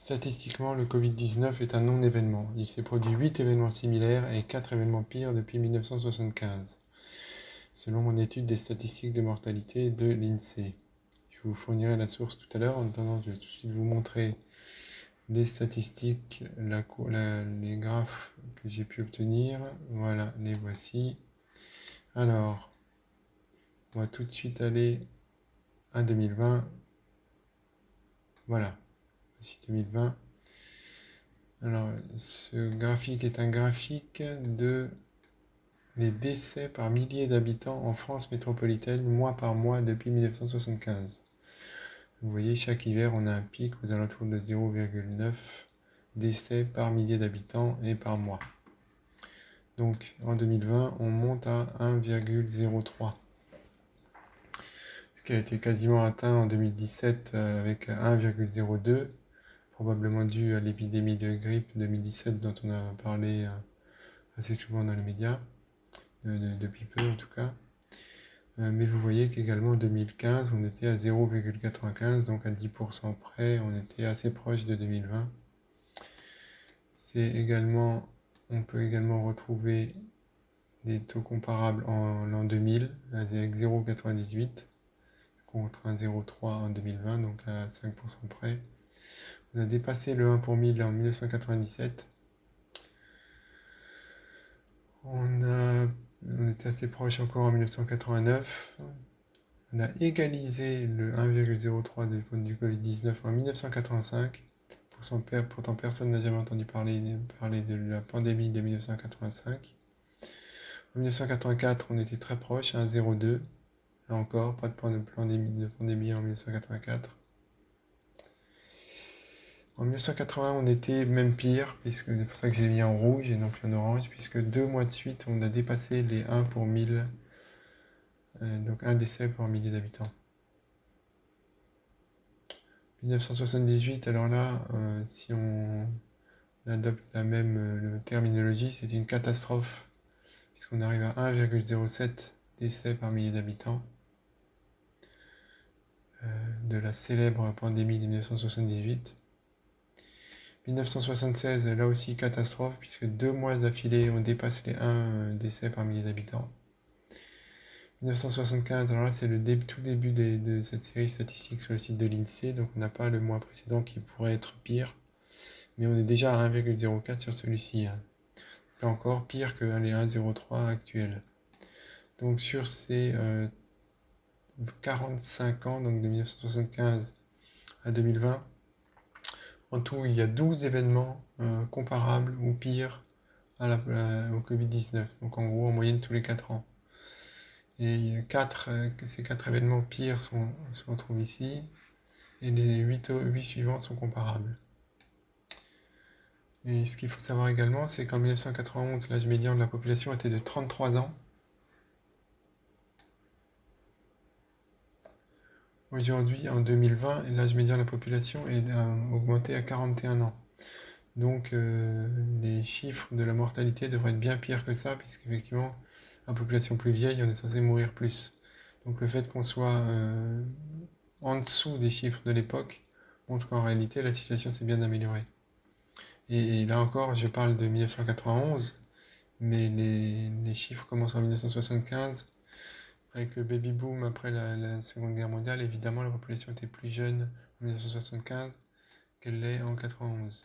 Statistiquement, le Covid-19 est un non-événement. Il s'est produit 8 événements similaires et 4 événements pires depuis 1975, selon mon étude des statistiques de mortalité de l'INSEE. Je vous fournirai la source tout à l'heure. En attendant, je vais tout de suite vous montrer les statistiques, les graphes que j'ai pu obtenir. Voilà, les voici. Alors, on va tout de suite aller à 2020. Voilà. 2020. Alors, ce graphique est un graphique de décès par milliers d'habitants en France métropolitaine, mois par mois, depuis 1975. Vous voyez, chaque hiver, on a un pic aux alentours de 0,9 décès par millier d'habitants et par mois. Donc, en 2020, on monte à 1,03 ce qui a été quasiment atteint en 2017 euh, avec 1,02 probablement dû à l'épidémie de grippe 2017 dont on a parlé euh, assez souvent dans les médias, depuis peu en tout cas. Euh, mais vous voyez qu'également en 2015, on était à 0,95, donc à 10% près, on était assez proche de 2020. C'est également, on peut également retrouver des taux comparables en l'an 2000 avec 0,98 contre 1,03 en 2020, donc à 5% près. On a dépassé le 1 pour 1000 en 1997. On, était assez proche encore en 1989. On a égalisé le 1,03 du Covid-19 en 1985. Pourtant, personne n'a jamais entendu parler, parler de la pandémie de 1985. En 1984, on était très proche, 1,02. Là encore, pas de pandémie, de pandémie en 1984. En 1980, on était même pire, puisque c'est pour ça que j'ai mis en rouge et non plus en orange, puisque deux mois de suite, on a dépassé les 1 pour 1000, euh, donc un décès pour millier d'habitants. 1978, alors là, euh, si on adopte la même euh, terminologie, c'est une catastrophe, puisqu'on arrive à 1,07 décès par millier d'habitants de la célèbre pandémie de 1978. 1976, là aussi catastrophe, puisque deux mois d'affilée, on dépasse les 1 euh, décès par millier d'habitants. 1975, alors là c'est le tout début de cette série statistique sur le site de l'INSEE, donc on n'a pas le mois précédent qui pourrait être pire, mais on est déjà à 1,04 sur celui-ci. Hein. Là encore, pire que les 1,03 actuels. Donc sur ces 45 euh, ans, donc de 1975 à 2020, en tout, il y a 12 événements euh, comparables ou pires au Covid-19. Donc en gros, en moyenne tous les 4 ans. Et euh, ces 4 événements pires se retrouvent ici. Et les 8, 8 suivants sont comparables. Et ce qu'il faut savoir également, c'est qu'en 1991, l'âge médian de la population était de 33 ans. Aujourd'hui, en 2020, l'âge médian de la population est euh, augmenté à 41 ans. Donc euh, les chiffres de la mortalité devraient être bien pires que ça, puisqu'effectivement, la population plus vieille, on est censé mourir plus. Donc le fait qu'on soit euh, en dessous des chiffres de l'époque montre qu'en réalité, la situation s'est bien améliorée. Et, là encore, je parle de 1991, mais les chiffres commencent en 1975 avec le baby boom après la, Seconde Guerre mondiale, évidemment, la population était plus jeune en 1975 qu'elle l'est en 91.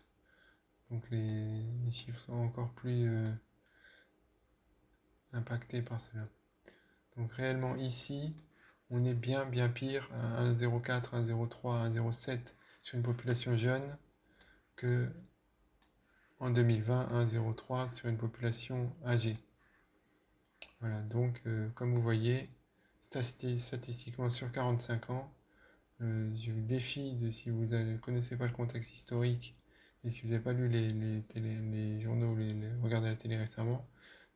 Donc les, chiffres sont encore plus euh, impactés par cela. Donc réellement ici, on est bien bien pire à 1,04, 1,03, 1,07 sur une population jeune que en 2020, 1,03 sur une population âgée. Voilà, donc euh, comme vous voyez, statistiquement sur 45 ans, euh, je vous défie, de, si vous ne connaissez pas le contexte historique et si vous n'avez pas lu les, les, journaux, les, regardé la télé récemment,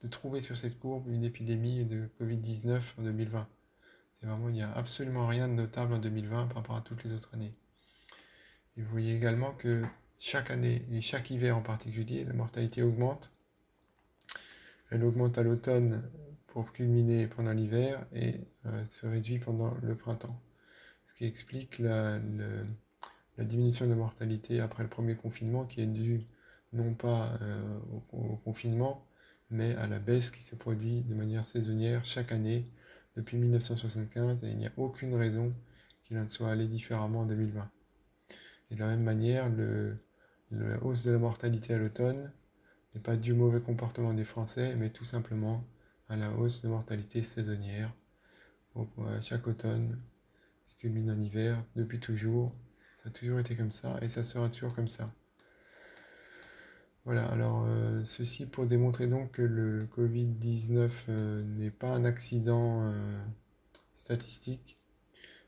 de trouver sur cette courbe une épidémie de Covid-19 en 2020. C'est vraiment, il n'y a absolument rien de notable en 2020 par rapport à toutes les autres années. Et vous voyez également que chaque année, et chaque hiver en particulier, la mortalité augmente. Elle augmente à l'automne pour culminer pendant l'hiver et euh, se réduit pendant le printemps. Ce qui explique la diminution de mortalité après le premier confinement qui est due non pas euh, au, confinement, mais à la baisse qui se produit de manière saisonnière chaque année depuis 1975 et il n'y a aucune raison qu'il en soit allé différemment en 2020. Et de la même manière, la hausse de la mortalité à l'automne n'est pas due au mauvais comportement des Français, mais tout simplement à la hausse de mortalité saisonnière. chaque automne, ce culmine en hiver, depuis toujours. Ça a toujours été comme ça et ça sera toujours comme ça. Voilà, alors euh, ceci pour démontrer donc que le Covid-19 euh, n'est pas un accident euh, statistique,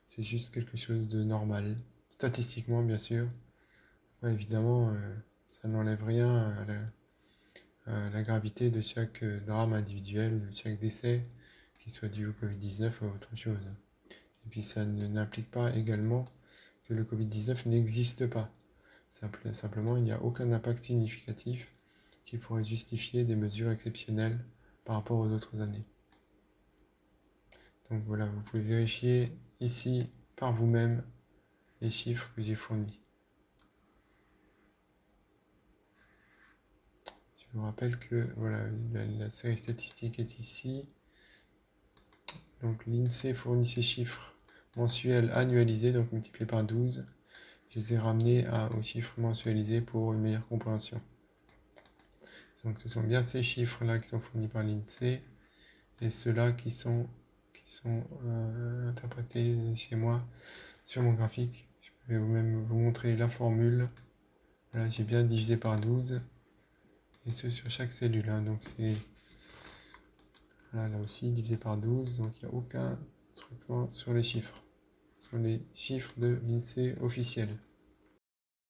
c'est juste quelque chose de normal, statistiquement bien sûr. évidemment, ça n'enlève rien à la, gravité de chaque drame individuel, de chaque décès, qu'il soit dû au Covid-19 ou autre chose. Et puis ça n'implique pas également que le Covid-19 n'existe pas simplement, il n'y a aucun impact significatif qui pourrait justifier des mesures exceptionnelles par rapport aux autres années. Donc voilà, vous pouvez vérifier ici par vous-même les chiffres que j'ai fournis. Je vous rappelle que voilà, la, série statistique est ici. Donc l'INSEE fournit ces chiffres mensuels annualisés, donc multipliés par 12 je les ai ramenés à, aux chiffres mensualisés pour une meilleure compréhension. Donc ce sont bien ces chiffres-là qui sont fournis par l'INSEE et ceux-là qui sont, qui sont euh, interprétés chez moi sur mon graphique. Je vais même vous montrer la formule. J'ai bien divisé par 12 et ce sur chaque cellule. Hein. Donc c'est là, aussi divisé par 12, donc il n'y a aucun truc sur les chiffres sont les chiffres de l'INSEE officiels.